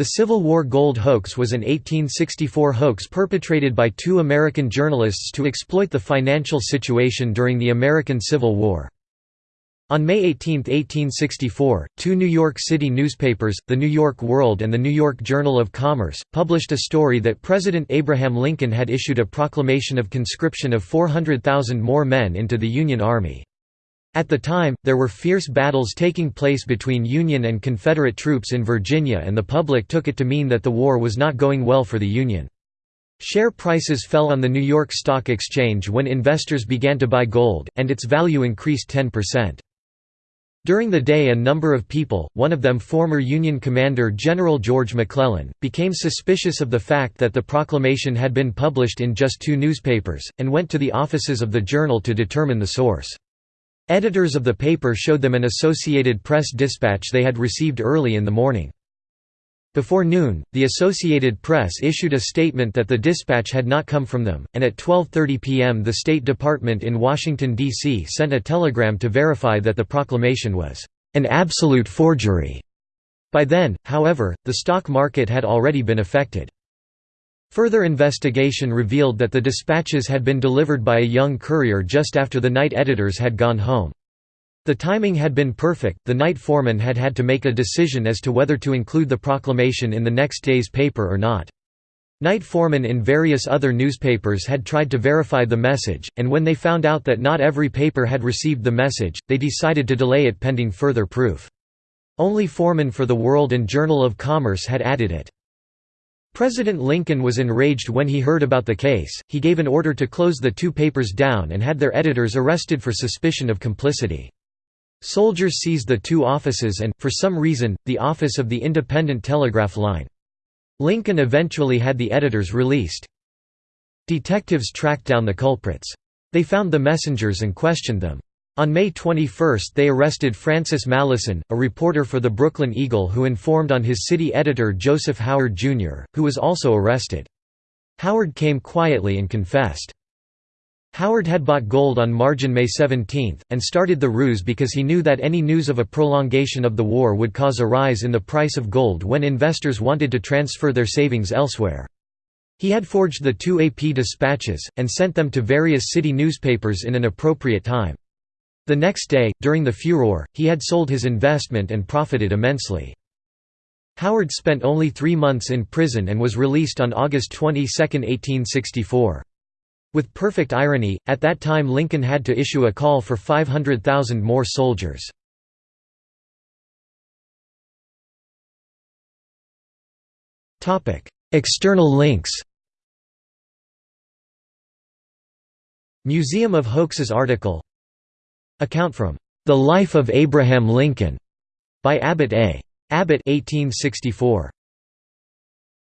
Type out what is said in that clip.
The Civil War gold hoax was an 1864 hoax perpetrated by two American journalists to exploit the financial situation during the American Civil War. On May 18, 1864, two New York City newspapers, the New York World and the New York Journal of Commerce, published a story that President Abraham Lincoln had issued a proclamation of conscription of 400,000 more men into the Union Army. At the time, there were fierce battles taking place between Union and Confederate troops in Virginia and the public took it to mean that the war was not going well for the Union. Share prices fell on the New York Stock Exchange when investors began to buy gold, and its value increased 10%. During the day a number of people, one of them former Union commander General George McClellan, became suspicious of the fact that the proclamation had been published in just two newspapers, and went to the offices of the journal to determine the source. Editors of the paper showed them an Associated Press dispatch they had received early in the morning. Before noon, the Associated Press issued a statement that the dispatch had not come from them, and at 12.30 p.m. the State Department in Washington, D.C. sent a telegram to verify that the proclamation was an absolute forgery. By then, however, the stock market had already been affected. Further investigation revealed that the dispatches had been delivered by a young courier just after the night editors had gone home. The timing had been perfect, the night foreman had had to make a decision as to whether to include the proclamation in the next day's paper or not. Night foremen in various other newspapers had tried to verify the message, and when they found out that not every paper had received the message, they decided to delay it pending further proof. Only foremen for the World and Journal of Commerce had added it. President Lincoln was enraged when he heard about the case, he gave an order to close the two papers down and had their editors arrested for suspicion of complicity. Soldiers seized the two offices and, for some reason, the office of the Independent Telegraph Line. Lincoln eventually had the editors released. Detectives tracked down the culprits. They found the messengers and questioned them. On May 21 they arrested Francis Mallison, a reporter for the Brooklyn Eagle who informed on his city editor Joseph Howard, Jr., who was also arrested. Howard came quietly and confessed. Howard had bought gold on margin May 17, and started the ruse because he knew that any news of a prolongation of the war would cause a rise in the price of gold when investors wanted to transfer their savings elsewhere. He had forged the two AP dispatches, and sent them to various city newspapers in an appropriate time. The next day, during the furor, he had sold his investment and profited immensely. Howard spent only three months in prison and was released on August 22, 1864. With perfect irony, at that time Lincoln had to issue a call for 500,000 more soldiers. External links Museum of Hoaxes article Account from The Life of Abraham Lincoln by Abbott A. Abbott 1864.